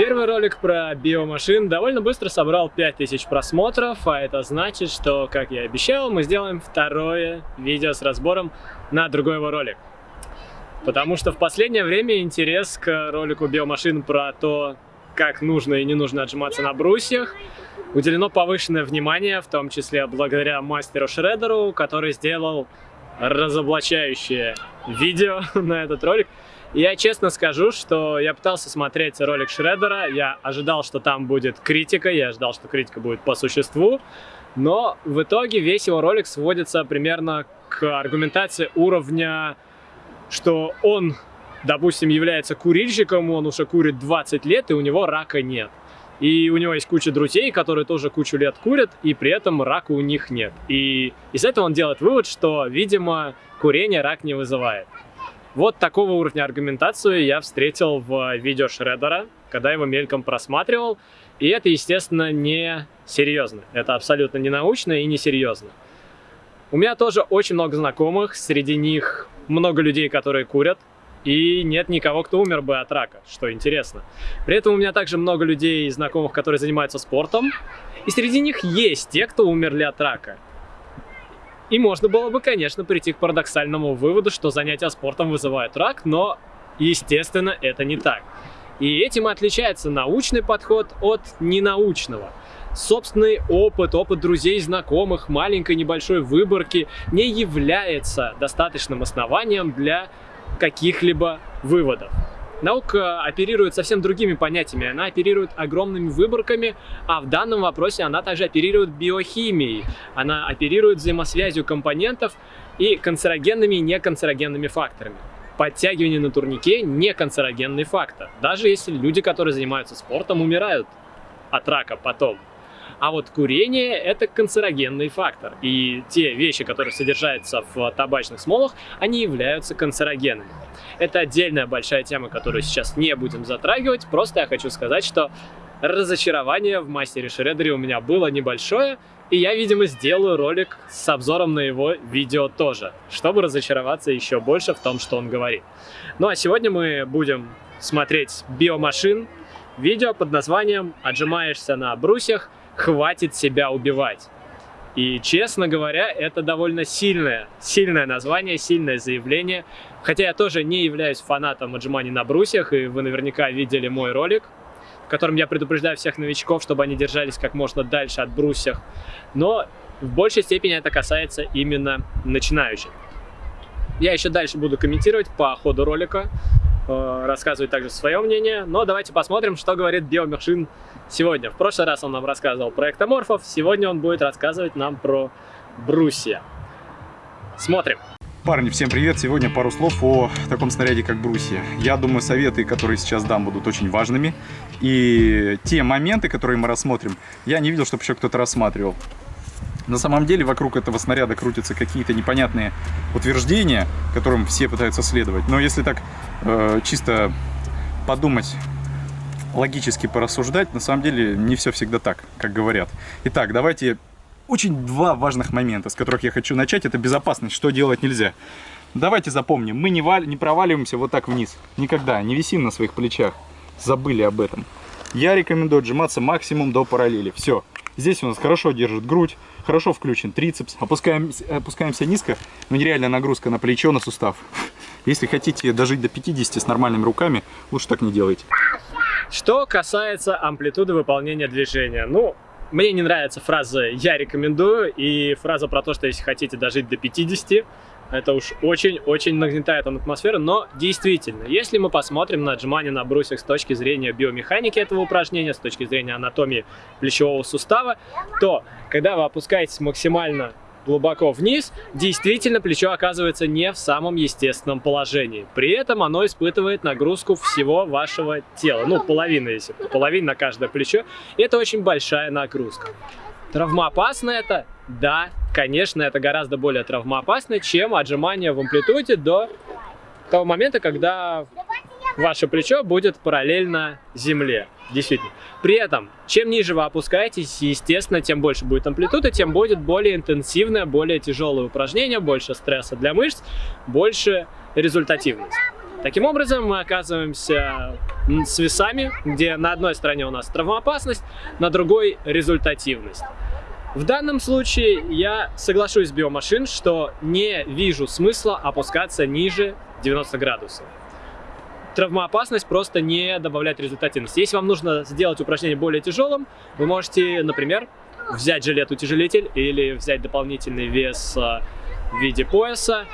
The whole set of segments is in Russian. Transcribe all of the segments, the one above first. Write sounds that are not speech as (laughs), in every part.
Первый ролик про биомашин довольно быстро собрал 5000 просмотров, а это значит, что, как я и обещал, мы сделаем второе видео с разбором на другой его ролик. Потому что в последнее время интерес к ролику биомашин про то, как нужно и не нужно отжиматься на брусьях, уделено повышенное внимание, в том числе благодаря мастеру Шредеру, который сделал разоблачающее видео (laughs) на этот ролик. Я честно скажу, что я пытался смотреть ролик Шредера, я ожидал, что там будет критика, я ожидал, что критика будет по существу, но в итоге весь его ролик сводится примерно к аргументации уровня, что он, допустим, является курильщиком, он уже курит 20 лет, и у него рака нет. И у него есть куча друзей, которые тоже кучу лет курят, и при этом рака у них нет. И из этого он делает вывод, что, видимо, курение рак не вызывает. Вот такого уровня аргументацию я встретил в видео Шредера, когда его мельком просматривал. И это, естественно, не серьезно. Это абсолютно не научно и не серьезно. У меня тоже очень много знакомых, среди них много людей, которые курят, и нет никого, кто умер бы от рака, что интересно. При этом у меня также много людей, знакомых, которые занимаются спортом, и среди них есть те, кто умерли от рака. И можно было бы, конечно, прийти к парадоксальному выводу, что занятия спортом вызывают рак, но, естественно, это не так. И этим отличается научный подход от ненаучного. Собственный опыт, опыт друзей знакомых, маленькой небольшой выборки не является достаточным основанием для каких-либо выводов. Наука оперирует совсем другими понятиями, она оперирует огромными выборками, а в данном вопросе она также оперирует биохимией, она оперирует взаимосвязью компонентов и канцерогенными и неканцерогенными факторами. Подтягивание на турнике – не канцерогенный фактор, даже если люди, которые занимаются спортом, умирают от рака потом. А вот курение – это канцерогенный фактор. И те вещи, которые содержатся в табачных смолах, они являются канцерогенами. Это отдельная большая тема, которую сейчас не будем затрагивать. Просто я хочу сказать, что разочарование в мастере Шредере у меня было небольшое, и я, видимо, сделаю ролик с обзором на его видео тоже, чтобы разочароваться еще больше в том, что он говорит. Ну а сегодня мы будем смотреть биомашин, видео под названием «Отжимаешься на брусьях хватит себя убивать. И, честно говоря, это довольно сильное, сильное название, сильное заявление. Хотя я тоже не являюсь фанатом отжиманий на брусьях, и вы наверняка видели мой ролик, в котором я предупреждаю всех новичков, чтобы они держались как можно дальше от брусьев. Но в большей степени это касается именно начинающих. Я еще дальше буду комментировать по ходу ролика, рассказывать также свое мнение. Но давайте посмотрим, что говорит Биомершин сегодня. В прошлый раз он нам рассказывал про эктоморфов, сегодня он будет рассказывать нам про брусья. Смотрим. Парни, всем привет! Сегодня пару слов о таком снаряде, как брусья. Я думаю, советы, которые сейчас дам, будут очень важными. И те моменты, которые мы рассмотрим, я не видел, чтобы еще кто-то рассматривал. На самом деле вокруг этого снаряда крутятся какие-то непонятные утверждения, которым все пытаются следовать. Но если так э, чисто подумать логически порассуждать, на самом деле не все всегда так, как говорят. Итак, давайте очень два важных момента, с которых я хочу начать. Это безопасность, что делать нельзя. Давайте запомним, мы не, валь... не проваливаемся вот так вниз. Никогда, не висим на своих плечах. Забыли об этом. Я рекомендую отжиматься максимум до параллели. Все. Здесь у нас хорошо держит грудь, хорошо включен трицепс. Опускаем, опускаемся низко, но нереальная нагрузка на плечо, на сустав. Если хотите дожить до 50 с нормальными руками, лучше так не делайте. Что касается амплитуды выполнения движения, ну, мне не нравится фраза «я рекомендую» и фраза про то, что если хотите дожить до 50, это уж очень-очень нагнетает атмосферу, но действительно, если мы посмотрим на отжимания на брусьях с точки зрения биомеханики этого упражнения, с точки зрения анатомии плечевого сустава, то когда вы опускаетесь максимально глубоко вниз, действительно плечо оказывается не в самом естественном положении. При этом оно испытывает нагрузку всего вашего тела. Ну, половина, если половина на каждое плечо. Это очень большая нагрузка. Травмоопасно это? Да, конечно, это гораздо более травмоопасно, чем отжимание в амплитуде до того момента, когда ваше плечо будет параллельно земле. Действительно. При этом, чем ниже вы опускаетесь, естественно, тем больше будет амплитуда, тем будет более интенсивное, более тяжелое упражнение, больше стресса для мышц, больше результативность. Таким образом, мы оказываемся с весами, где на одной стороне у нас травмоопасность, на другой результативность. В данном случае я соглашусь с биомашин, что не вижу смысла опускаться ниже 90 градусов. Травмоопасность просто не добавляет результативности. Если вам нужно сделать упражнение более тяжелым, вы можете, например, взять жилет-утяжелитель или взять дополнительный вес э, в виде пояса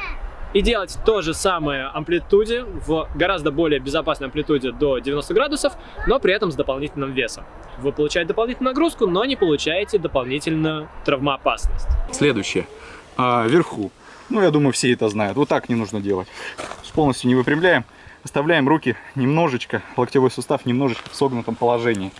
и делать то же самое амплитуде в гораздо более безопасной амплитуде до 90 градусов, но при этом с дополнительным весом. Вы получаете дополнительную нагрузку, но не получаете дополнительную травмоопасность. Следующее. А, вверху. Ну, я думаю, все это знают. Вот так не нужно делать. Полностью не выпрямляем. Оставляем руки немножечко, локтевой сустав немножечко в согнутом положении.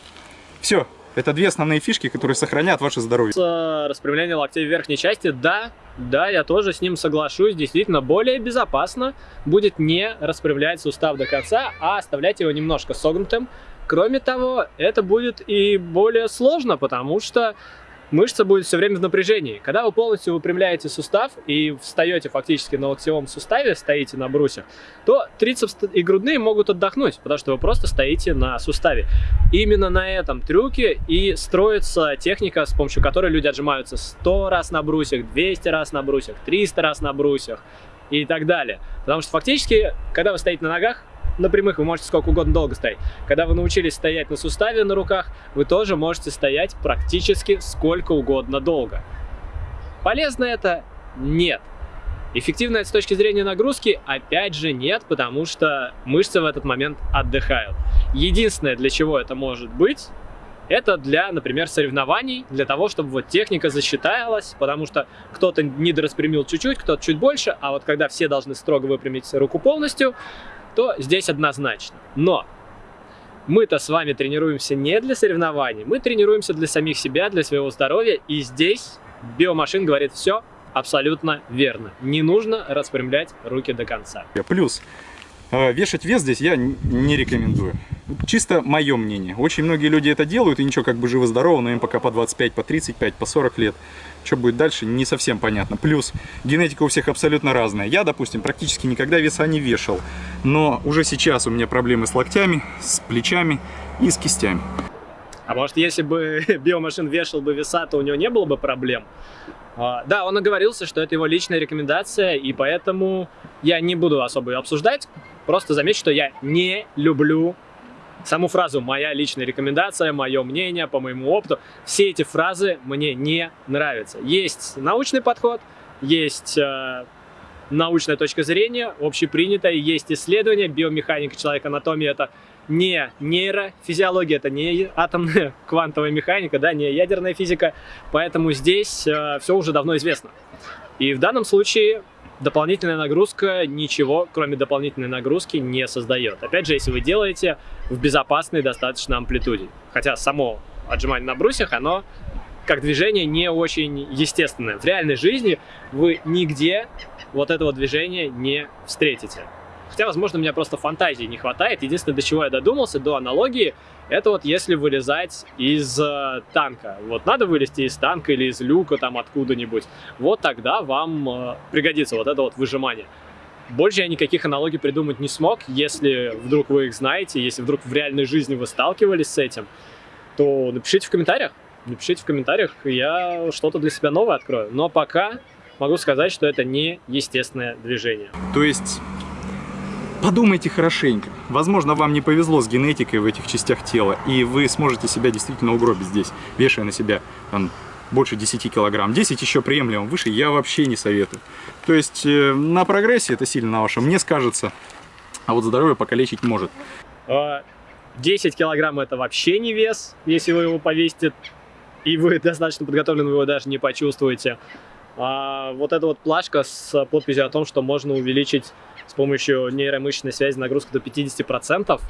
Все, это две основные фишки, которые сохранят ваше здоровье. С распрямлением локтей в верхней части, да, да, я тоже с ним соглашусь. Действительно, более безопасно будет не распрямлять сустав до конца, а оставлять его немножко согнутым. Кроме того, это будет и более сложно, потому что мышца будет все время в напряжении. Когда вы полностью выпрямляете сустав и встаете фактически на локтевом суставе, стоите на брусьях, то трицепс и грудные могут отдохнуть, потому что вы просто стоите на суставе. Именно на этом трюке и строится техника, с помощью которой люди отжимаются 100 раз на брусьях, 200 раз на брусьях, 300 раз на брусьях и так далее. Потому что фактически, когда вы стоите на ногах, на прямых вы можете сколько угодно долго стоять. Когда вы научились стоять на суставе на руках, вы тоже можете стоять практически сколько угодно долго. Полезно это? Нет. Эффективно это с точки зрения нагрузки? Опять же нет, потому что мышцы в этот момент отдыхают. Единственное, для чего это может быть, это для, например, соревнований, для того, чтобы вот техника засчиталась, потому что кто-то недораспрямил чуть-чуть, кто-то чуть больше, а вот когда все должны строго выпрямить руку полностью, то здесь однозначно. Но мы-то с вами тренируемся не для соревнований, мы тренируемся для самих себя, для своего здоровья, и здесь биомашин говорит все абсолютно верно. Не нужно распрямлять руки до конца. Плюс, э, вешать вес здесь я не рекомендую. Чисто мое мнение. Очень многие люди это делают, и ничего, как бы живо-здорово, но им пока по 25, по 35, по 40 лет. Что будет дальше, не совсем понятно. Плюс, генетика у всех абсолютно разная. Я, допустим, практически никогда веса не вешал. Но уже сейчас у меня проблемы с локтями, с плечами и с кистями. А может, если бы (laughs) биомашин вешал бы веса, то у него не было бы проблем? А, да, он оговорился, что это его личная рекомендация, и поэтому я не буду особо ее обсуждать. Просто заметь, что я не люблю саму фразу «моя личная рекомендация», «мое мнение», «по моему опыту», все эти фразы мне не нравятся. Есть научный подход, есть э, научная точка зрения, общепринятая, есть исследования, биомеханика человека, анатомия – это не нейрофизиология, это не атомная (laughs) квантовая механика, да, не ядерная физика, поэтому здесь э, все уже давно известно. И в данном случае дополнительная нагрузка ничего, кроме дополнительной нагрузки, не создает. Опять же, если вы делаете в безопасной достаточно амплитуде. Хотя само отжимание на брусьях, оно как движение не очень естественное. В реальной жизни вы нигде вот этого движения не встретите. Хотя, возможно, у меня просто фантазии не хватает. Единственное, до чего я додумался, до аналогии, это вот если вылезать из э, танка. Вот надо вылезти из танка или из люка там откуда-нибудь. Вот тогда вам э, пригодится вот это вот выжимание. Больше я никаких аналогий придумать не смог. Если вдруг вы их знаете, если вдруг в реальной жизни вы сталкивались с этим, то напишите в комментариях. Напишите в комментариях, я что-то для себя новое открою. Но пока могу сказать, что это не естественное движение. То есть Подумайте хорошенько. Возможно, вам не повезло с генетикой в этих частях тела, и вы сможете себя действительно угробить здесь, вешая на себя там, больше 10 килограмм. 10 еще приемлемо, выше я вообще не советую. То есть э, на прогрессе это сильно на вашем не скажется, а вот здоровье покалечить может. 10 а, килограмм это вообще не вес, если вы его повесите, и вы (laughs) достаточно подготовлены, вы его даже не почувствуете. А вот эта вот плашка с подписью о том, что можно увеличить с помощью нейромышечной связи нагрузку до 50%.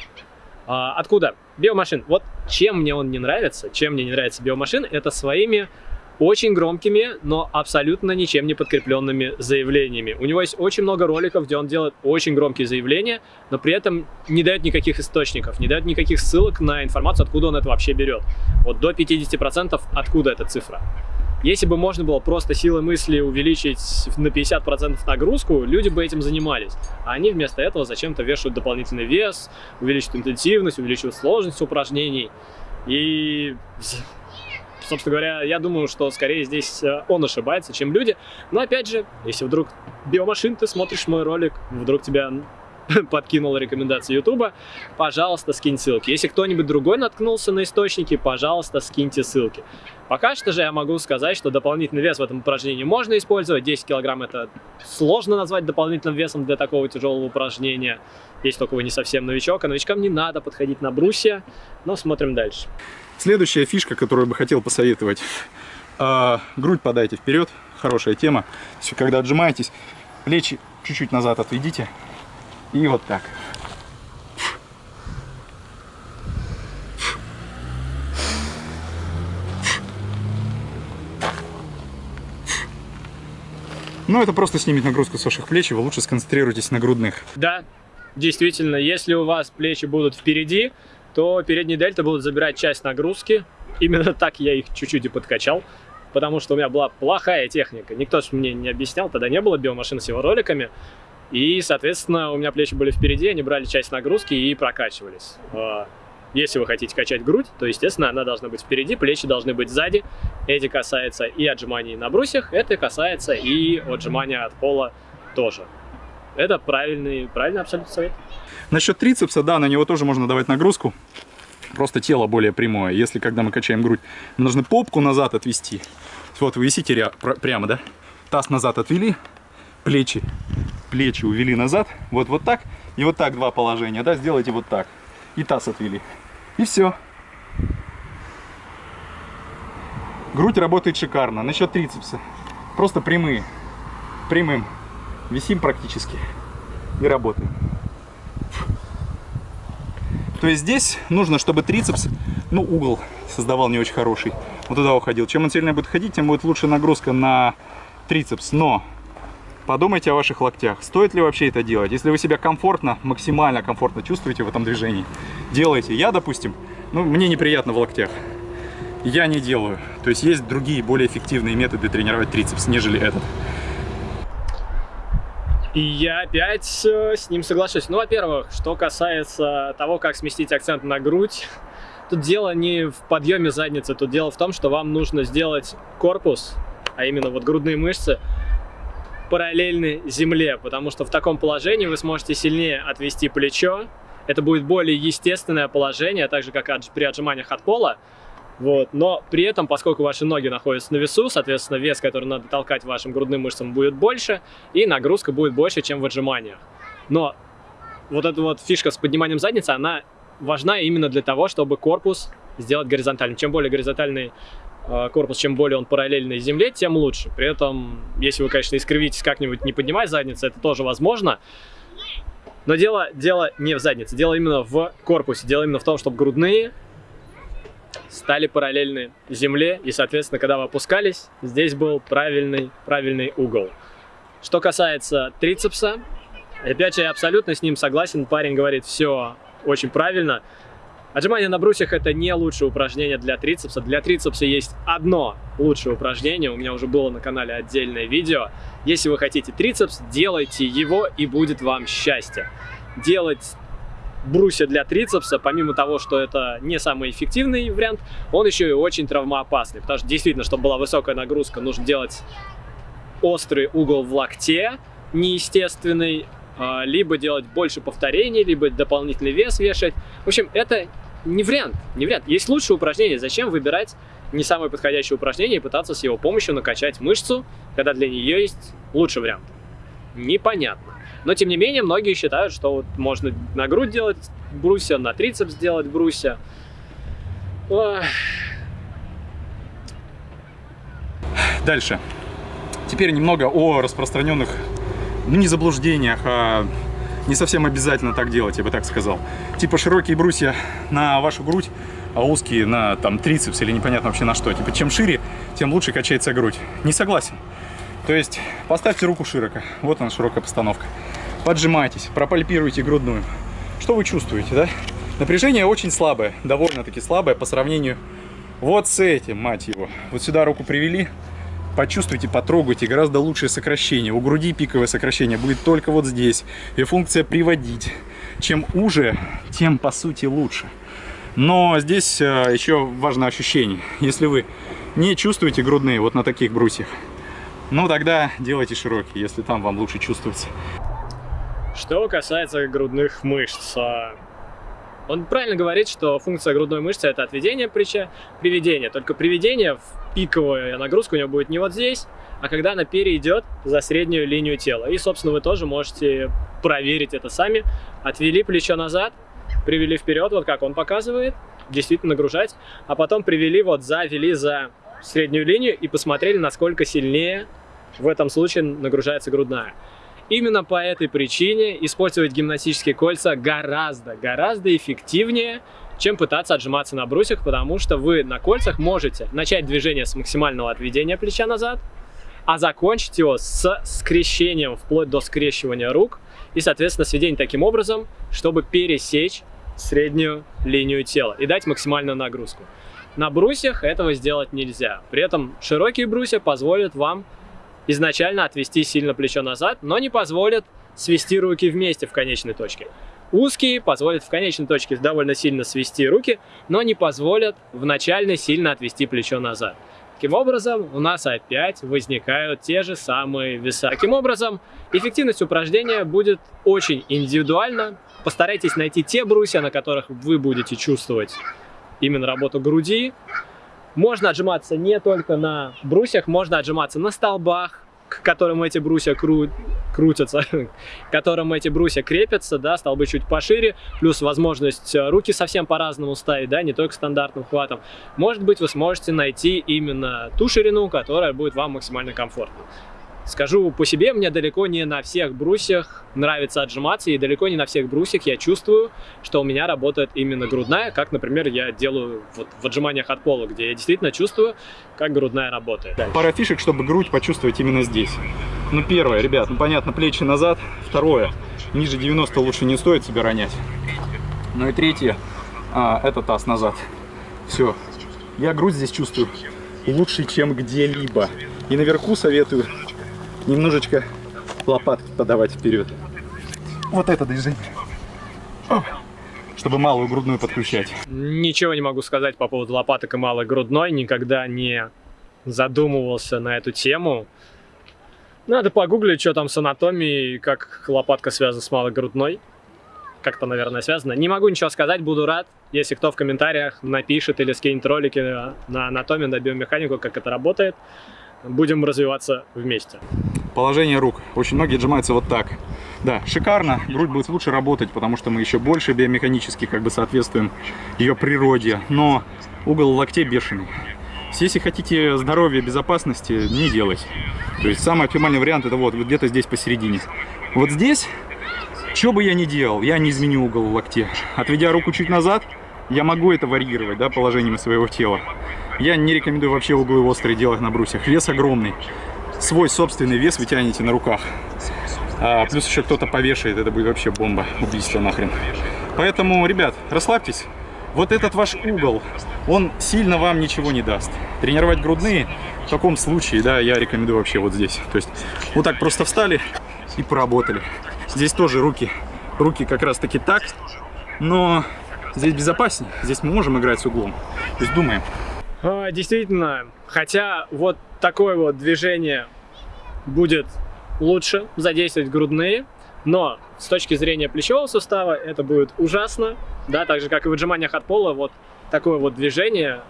А, откуда? Биомашин. Вот чем мне он не нравится, чем мне не нравится биомашин, это своими очень громкими, но абсолютно ничем не подкрепленными заявлениями. У него есть очень много роликов, где он делает очень громкие заявления, но при этом не дает никаких источников, не дает никаких ссылок на информацию, откуда он это вообще берет. Вот до 50% откуда эта цифра. Если бы можно было просто силой мысли увеличить на 50% нагрузку, люди бы этим занимались. А они вместо этого зачем-то вешают дополнительный вес, увеличивают интенсивность, увеличивают сложность упражнений. И, собственно говоря, я думаю, что скорее здесь э, он ошибается, чем люди. Но опять же, если вдруг биомашин, ты смотришь мой ролик, вдруг тебя (laughs) подкинула рекомендации Ютуба, пожалуйста, скинь ссылки. Если кто-нибудь другой наткнулся на источники, пожалуйста, скиньте ссылки. Пока что же я могу сказать, что дополнительный вес в этом упражнении можно использовать. 10 килограмм это сложно назвать дополнительным весом для такого тяжелого упражнения. Если только вы не совсем новичок, а новичкам не надо подходить на брусья. Но смотрим дальше. Следующая фишка, которую бы хотел посоветовать. А, грудь подайте вперед, хорошая тема. Все, когда отжимаетесь, плечи чуть-чуть назад отведите, и вот так. Ну, это просто снимет нагрузку с ваших плеч, и вы лучше сконцентрируйтесь на грудных. Да, действительно, если у вас плечи будут впереди, то передние дельты будут забирать часть нагрузки. Именно так я их чуть-чуть и подкачал, потому что у меня была плохая техника. Никто же мне не объяснял, тогда не было биомашин с его роликами. И, соответственно, у меня плечи были впереди, они брали часть нагрузки и прокачивались. А, если вы хотите качать грудь, то, естественно, она должна быть впереди, плечи должны быть сзади. Эти касается и отжиманий на брусьях, это касается и отжимания от пола тоже. Это правильный, правильный абсолютно совет. Насчет трицепса, да, на него тоже можно давать нагрузку. Просто тело более прямое. Если, когда мы качаем грудь, должны попку назад отвести. Вот вы висите прямо, да? Таз назад отвели, плечи плечи увели назад, вот, вот так, и вот так два положения, да, сделайте вот так, и таз отвели, и все. Грудь работает шикарно, насчет трицепса, просто прямые, прямым, висим практически и работаем. То есть здесь нужно, чтобы трицепс, ну, угол создавал не очень хороший, вот туда уходил. Чем он сильнее будет ходить, тем будет лучше нагрузка на трицепс. Но Подумайте о ваших локтях. Стоит ли вообще это делать? Если вы себя комфортно, максимально комфортно чувствуете в этом движении, делайте. Я, допустим, ну, мне неприятно в локтях. Я не делаю. То есть есть другие, более эффективные методы тренировать трицепс, нежели этот. И я опять э, с ним соглашусь. Ну, во-первых, что касается того, как сместить акцент на грудь, тут дело не в подъеме задницы, тут дело в том, что вам нужно сделать корпус, а именно вот грудные мышцы, параллельны земле, потому что в таком положении вы сможете сильнее отвести плечо. Это будет более естественное положение, так же, как при отжиманиях от пола. Вот. Но при этом, поскольку ваши ноги находятся на весу, соответственно, вес, который надо толкать вашим грудным мышцам, будет больше, и нагрузка будет больше, чем в отжиманиях. Но вот эта вот фишка с подниманием задницы, она важна именно для того, чтобы корпус сделать горизонтальным. Чем более горизонтальный корпус, чем более он параллельный земле, тем лучше. При этом, если вы, конечно, искривитесь как-нибудь, не поднимать задницу, это тоже возможно. Но дело, дело не в заднице, дело именно в корпусе. Дело именно в том, чтобы грудные стали параллельны земле. И, соответственно, когда вы опускались, здесь был правильный, правильный угол. Что касается трицепса, опять же, я абсолютно с ним согласен. Парень говорит, все очень правильно. Отжимания на брусьях это не лучшее упражнение для трицепса. Для трицепса есть одно лучшее упражнение. У меня уже было на канале отдельное видео. Если вы хотите трицепс, делайте его и будет вам счастье. Делать брусья для трицепса, помимо того, что это не самый эффективный вариант, он еще и очень травмоопасный. Потому что действительно, чтобы была высокая нагрузка, нужно делать острый угол в локте, неестественный, а, либо делать больше повторений, либо дополнительный вес вешать. В общем, это не вариант, не вариант. Есть лучшие упражнения, зачем выбирать не самое подходящее упражнение и пытаться с его помощью накачать мышцу, когда для нее есть лучший вариант? Непонятно. Но, тем не менее, многие считают, что вот можно на грудь делать брусья, на трицепс делать брусья. Дальше. Теперь немного о распространенных, ну не заблуждениях, а не совсем обязательно так делать, я бы так сказал. Типа широкие брусья на вашу грудь, а узкие на там трицепс или непонятно вообще на что. Типа чем шире, тем лучше качается грудь. Не согласен. То есть поставьте руку широко. Вот она широкая постановка. Поджимайтесь, пропальпируйте грудную. Что вы чувствуете, да? Напряжение очень слабое, довольно-таки слабое по сравнению вот с этим, мать его. Вот сюда руку привели, почувствуйте, потрогайте, гораздо лучшее сокращение. У груди пиковое сокращение будет только вот здесь. И функция приводить. Чем уже, тем по сути лучше. Но здесь э, еще важно ощущение. Если вы не чувствуете грудные вот на таких брусьях, ну тогда делайте широкие, если там вам лучше чувствуется. Что касается грудных мышц, а, он правильно говорит, что функция грудной мышцы это отведение плеча, приведение. Только приведение в пиковую нагрузку у него будет не вот здесь, а когда она перейдет за среднюю линию тела. И, собственно, вы тоже можете проверить это сами. Отвели плечо назад, привели вперед, вот как он показывает, действительно нагружать, а потом привели вот за, вели за среднюю линию и посмотрели, насколько сильнее в этом случае нагружается грудная. Именно по этой причине использовать гимнастические кольца гораздо, гораздо эффективнее, чем пытаться отжиматься на брусьях, потому что вы на кольцах можете начать движение с максимального отведения плеча назад, а закончить его с скрещением, вплоть до скрещивания рук, и, соответственно, сведение таким образом, чтобы пересечь среднюю линию тела и дать максимальную нагрузку. На брусьях этого сделать нельзя. При этом широкие брусья позволят вам изначально отвести сильно плечо назад, но не позволят свести руки вместе в конечной точке. Узкие позволят в конечной точке довольно сильно свести руки, но не позволят в начальной сильно отвести плечо назад. Таким образом, у нас опять возникают те же самые веса. Таким образом, эффективность упражнения будет очень индивидуальна. Постарайтесь найти те брусья, на которых вы будете чувствовать именно работу груди, можно отжиматься не только на брусьях, можно отжиматься на столбах, к которым эти брусья кру... крутятся, (laughs) к которым эти брусья крепятся, да, столбы чуть пошире, плюс возможность э, руки совсем по-разному ставить, да, не только стандартным хватом. Может быть, вы сможете найти именно ту ширину, которая будет вам максимально комфортна. Скажу по себе, мне далеко не на всех брусьях нравится отжиматься, и далеко не на всех брусьях я чувствую, что у меня работает именно грудная, как, например, я делаю вот в отжиманиях от пола, где я действительно чувствую, как грудная работает. Дальше. Пара фишек, чтобы грудь почувствовать именно здесь. Ну, первое, ребят, ну, понятно, плечи назад. Второе, ниже 90 лучше не стоит себя ронять. Ну и третье, а, это таз назад. Все, я грудь здесь чувствую лучше, чем где-либо. И наверху советую немножечко лопатки подавать вперед. Вот это движение. Чтобы малую грудную подключать. Ничего не могу сказать по поводу лопаток и малой грудной. Никогда не задумывался на эту тему. Надо погуглить, что там с анатомией, как лопатка связана с малой грудной. Как-то, наверное, связано. Не могу ничего сказать, буду рад, если кто в комментариях напишет или скинет ролики на анатомию, на биомеханику, как это работает будем развиваться вместе. Положение рук. Очень многие отжимаются вот так. Да, шикарно. Грудь будет лучше работать, потому что мы еще больше биомеханически как бы соответствуем ее природе. Но угол локтей бешеный. Если хотите здоровья, безопасности, не делать. То есть самый оптимальный вариант это вот, вот где-то здесь посередине. Вот здесь, что бы я ни делал, я не изменю угол в. Отведя руку чуть назад, я могу это варьировать, да, положением своего тела. Я не рекомендую вообще углы острые делать на брусьях. Вес огромный. Свой собственный вес вы тянете на руках. А, плюс еще кто-то повешает, это будет вообще бомба, убийство нахрен. Поэтому, ребят, расслабьтесь. Вот этот ваш угол, он сильно вам ничего не даст. Тренировать грудные в таком случае, да, я рекомендую вообще вот здесь. То есть вот так просто встали и поработали. Здесь тоже руки, руки как раз таки так, но здесь безопаснее. Здесь мы можем играть с углом. То есть думаем. А, действительно, хотя вот такое вот движение будет лучше задействовать грудные, но с точки зрения плечевого сустава это будет ужасно, да, так же как и в отжиманиях от пола, вот такое вот движение,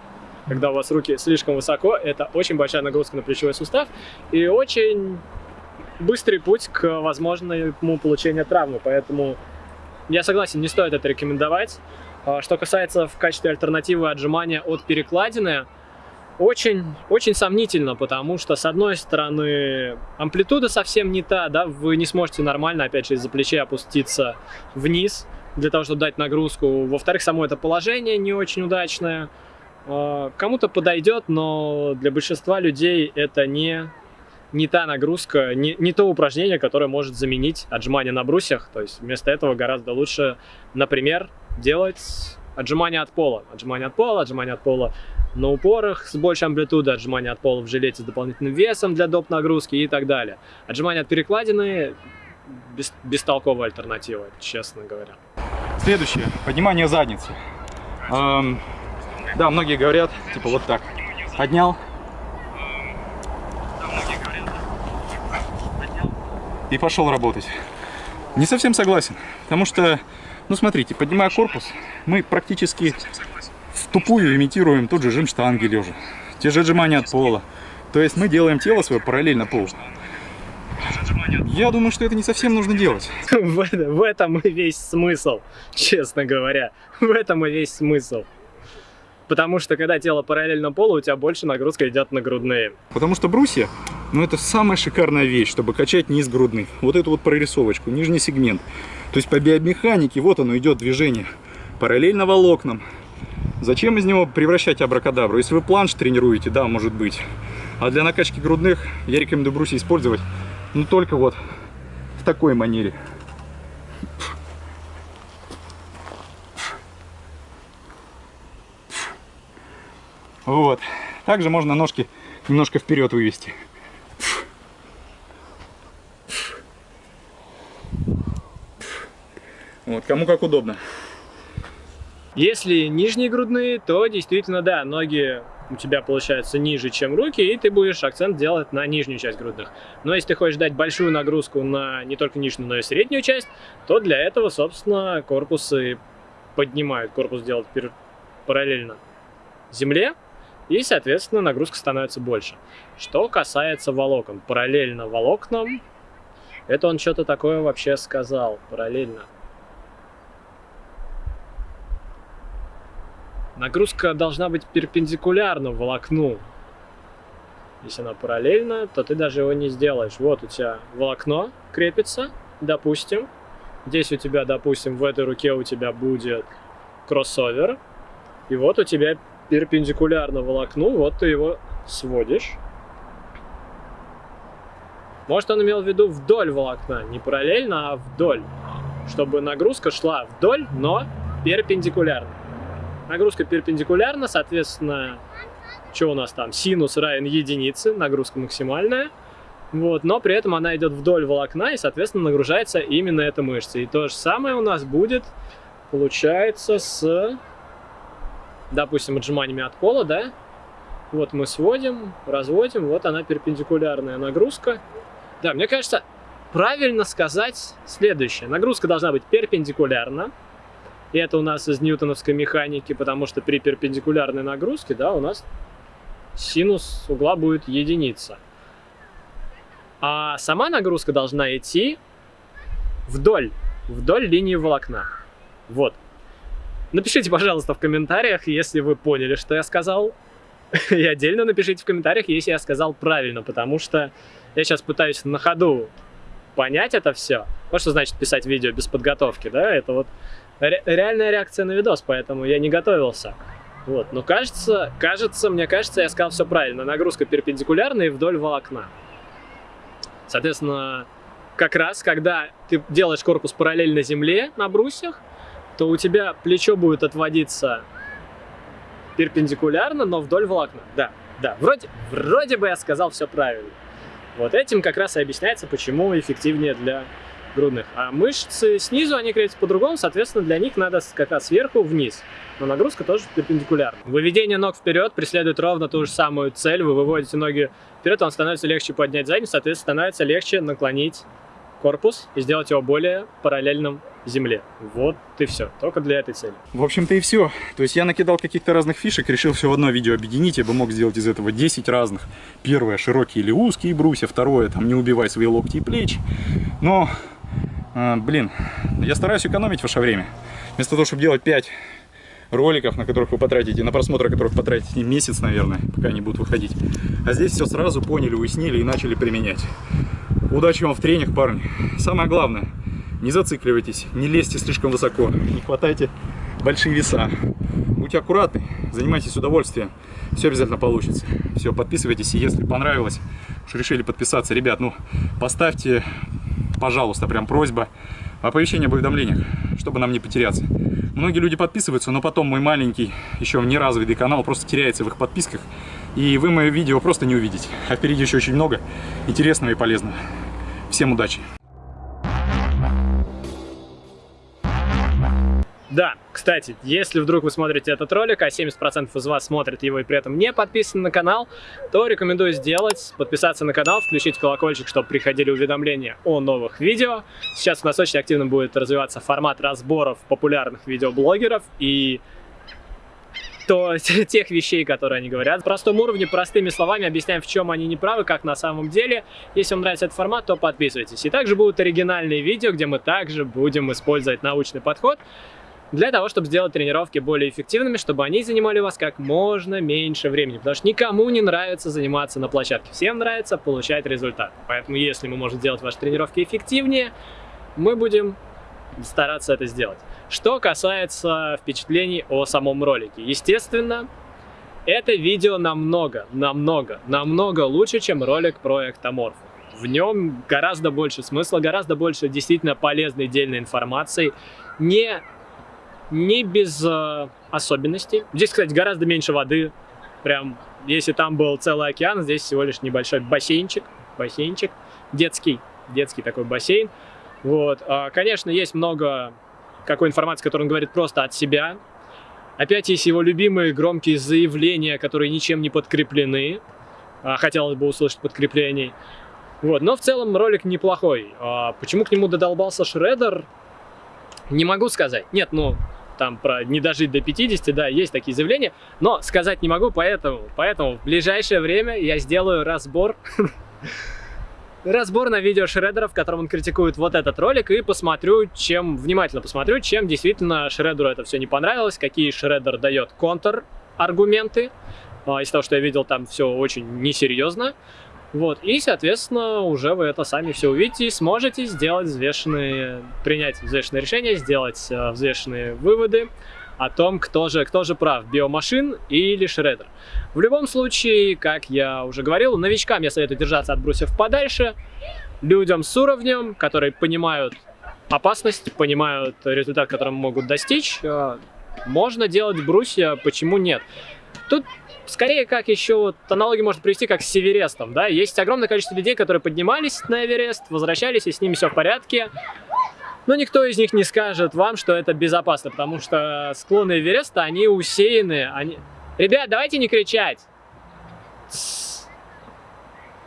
когда у вас руки слишком высоко, это очень большая нагрузка на плечевой сустав и очень быстрый путь к возможному получению травмы, поэтому я согласен, не стоит это рекомендовать. А, что касается в качестве альтернативы отжимания от перекладины, очень, очень сомнительно, потому что, с одной стороны, амплитуда совсем не та, да, вы не сможете нормально, опять же, из-за плечей опуститься вниз, для того, чтобы дать нагрузку. Во-вторых, само это положение не очень удачное. А, кому-то подойдет, но для большинства людей это не, не та нагрузка, не, не то упражнение, которое может заменить отжимание на брусьях. То есть вместо этого гораздо лучше, например, делать отжимания от пола. Отжимания от пола, отжимания от пола на упорах с большей амплитудой, отжимания от пола в жилете с дополнительным весом для доп. нагрузки и так далее. Отжимания от перекладины без, бестолковая альтернатива, честно говоря. Следующее. Поднимание задницы. Эм, да, многие говорят, типа вот так. Поднял. И пошел работать. Не совсем согласен. Потому что, ну смотрите, поднимая корпус, мы практически в тупую имитируем тот же жим штанги лежа. Те же отжимания от пола. То есть мы делаем тело свое параллельно полу. Я думаю, что это не совсем нужно делать. (laughs) В, в этом и весь смысл, честно говоря. В этом и весь смысл. Потому что когда тело параллельно полу, у тебя больше нагрузка идет на грудные. Потому что брусья, ну это самая шикарная вещь, чтобы качать низ грудных. Вот эту вот прорисовочку, нижний сегмент. То есть по биомеханике вот оно идет движение. Параллельно волокнам. Зачем из него превращать абракадабру? Если вы планш тренируете, да, может быть. А для накачки грудных я рекомендую брусья использовать, ну только вот в такой манере. Вот. Также можно ножки немножко вперед вывести. Вот, кому как удобно. Если нижние грудные, то действительно, да, ноги у тебя получаются ниже, чем руки, и ты будешь акцент делать на нижнюю часть грудных. Но если ты хочешь дать большую нагрузку на не только нижнюю, но и среднюю часть, то для этого, собственно, корпусы поднимают. Корпус делают параллельно земле, и, соответственно, нагрузка становится больше. Что касается волокон. Параллельно волокнам, это он что-то такое вообще сказал. Параллельно. Нагрузка должна быть перпендикулярна волокну. Если она параллельна, то ты даже его не сделаешь. Вот у тебя волокно крепится, допустим. Здесь у тебя, допустим, в этой руке у тебя будет кроссовер. И вот у тебя перпендикулярно волокну, вот ты его сводишь. Может, он имел в виду вдоль волокна, не параллельно, а вдоль. Чтобы нагрузка шла вдоль, но перпендикулярно. Нагрузка перпендикулярна, соответственно, что у нас там? Синус равен единице, нагрузка максимальная. Вот, но при этом она идет вдоль волокна, и, соответственно, нагружается именно эта мышца. И то же самое у нас будет, получается, с допустим, отжиманиями от пола, да, вот мы сводим, разводим, вот она перпендикулярная нагрузка. Да, мне кажется, правильно сказать следующее. Нагрузка должна быть перпендикулярна. И это у нас из ньютоновской механики, потому что при перпендикулярной нагрузке, да, у нас синус угла будет единица. А сама нагрузка должна идти вдоль, вдоль линии волокна. Вот. Напишите, пожалуйста, в комментариях, если вы поняли, что я сказал. (laughs) И отдельно напишите в комментариях, если я сказал правильно, потому что я сейчас пытаюсь на ходу понять это все. Вот что значит писать видео без подготовки, да? Это вот ре реальная реакция на видос, поэтому я не готовился. Вот, но кажется, кажется, мне кажется, я сказал все правильно. Нагрузка перпендикулярная и вдоль волокна. Соответственно, как раз, когда ты делаешь корпус параллельно земле на брусьях, то у тебя плечо будет отводиться перпендикулярно, но вдоль волокна. Да, да, вроде, вроде бы я сказал все правильно. Вот этим как раз и объясняется, почему эффективнее для грудных. А мышцы снизу, они крепятся по-другому, соответственно, для них надо как раз сверху вниз. Но нагрузка тоже перпендикулярна. Выведение ног вперед преследует ровно ту же самую цель. Вы выводите ноги вперед, вам становится легче поднять задницу, соответственно, становится легче наклонить корпус и сделать его более параллельным земле. Вот и все, только для этой цели. В общем-то и все. То есть я накидал каких-то разных фишек, решил все в одно видео объединить. Я бы мог сделать из этого 10 разных. Первое, широкие или узкие брусья. Второе, там, не убивай свои локти и плечи. Но, блин, я стараюсь экономить ваше время. Вместо того, чтобы делать 5 роликов, на которых вы потратите, на просмотр которых потратите месяц, наверное, пока они будут выходить. А здесь все сразу поняли, уяснили и начали применять. Удачи вам в тренингах, парни. Самое главное, не зацикливайтесь, не лезьте слишком высоко, не хватайте большие веса. Будьте аккуратны, занимайтесь удовольствием, все обязательно получится. Все, подписывайтесь, и если понравилось, уж решили подписаться, ребят, ну, поставьте, пожалуйста, прям просьба, оповещение об уведомлениях, чтобы нам не потеряться. Многие люди подписываются, но потом мой маленький, еще неразвитый канал просто теряется в их подписках, и вы мое видео просто не увидите. А впереди еще очень много интересного и полезного. Всем удачи! Да, кстати, если вдруг вы смотрите этот ролик, а 70% из вас смотрят его и при этом не подписаны на канал, то рекомендую сделать, подписаться на канал, включить колокольчик, чтобы приходили уведомления о новых видео. Сейчас у нас очень активно будет развиваться формат разборов популярных видеоблогеров и то (laughs) тех вещей, которые они говорят. В простом уровне, простыми словами объясняем, в чем они неправы, как на самом деле. Если вам нравится этот формат, то подписывайтесь. И также будут оригинальные видео, где мы также будем использовать научный подход для того, чтобы сделать тренировки более эффективными, чтобы они занимали у вас как можно меньше времени. Потому что никому не нравится заниматься на площадке. Всем нравится получать результат. Поэтому если мы можем сделать ваши тренировки эффективнее, мы будем стараться это сделать. Что касается впечатлений о самом ролике. Естественно, это видео намного, намного, намного лучше, чем ролик про эктоморфу. В нем гораздо больше смысла, гораздо больше действительно полезной дельной информации. Не не без э, особенностей. Здесь, кстати, гораздо меньше воды. Прям, если там был целый океан, здесь всего лишь небольшой бассейнчик. Бассейнчик. Детский. Детский такой бассейн. Вот. А, конечно, есть много какой информации, которую он говорит просто от себя. Опять есть его любимые громкие заявления, которые ничем не подкреплены. А, хотелось бы услышать подкреплений. Вот. Но в целом ролик неплохой. А, почему к нему додолбался Шредер? Не могу сказать. Нет, ну, там про не дожить до 50, да, есть такие заявления, но сказать не могу, поэтому, поэтому в ближайшее время я сделаю разбор, (laughs) разбор на видео Шредера, в котором он критикует вот этот ролик, и посмотрю, чем, внимательно посмотрю, чем действительно Шредеру это все не понравилось, какие Шредер дает контр-аргументы, а, из того, что я видел, там все очень несерьезно, вот, и, соответственно, уже вы это сами все увидите и сможете сделать взвешенные, принять взвешенные решения, сделать э, взвешенные выводы о том, кто же, кто же прав, биомашин или шредер. В любом случае, как я уже говорил, новичкам я советую держаться от брусьев подальше, людям с уровнем, которые понимают опасность, понимают результат, которым могут достичь, э, можно делать брусья, почему нет. Тут скорее как еще вот аналогии можно привести как с Северестом, да, есть огромное количество людей, которые поднимались на Эверест, возвращались, и с ними все в порядке, но никто из них не скажет вам, что это безопасно, потому что склоны Эвереста, они усеяны, они... Ребят, давайте не кричать!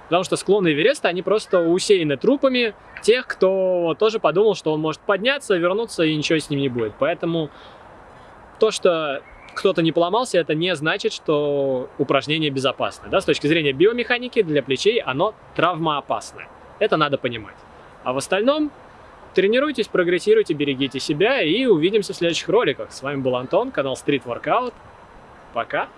Потому что склоны Эвереста, они просто усеяны трупами тех, кто тоже подумал, что он может подняться, вернуться и ничего с ним не будет. Поэтому то, что кто-то не поломался, это не значит, что упражнение безопасное. Да? С точки зрения биомеханики для плечей оно травмоопасное. Это надо понимать. А в остальном тренируйтесь, прогрессируйте, берегите себя и увидимся в следующих роликах. С вами был Антон, канал Street Workout. Пока!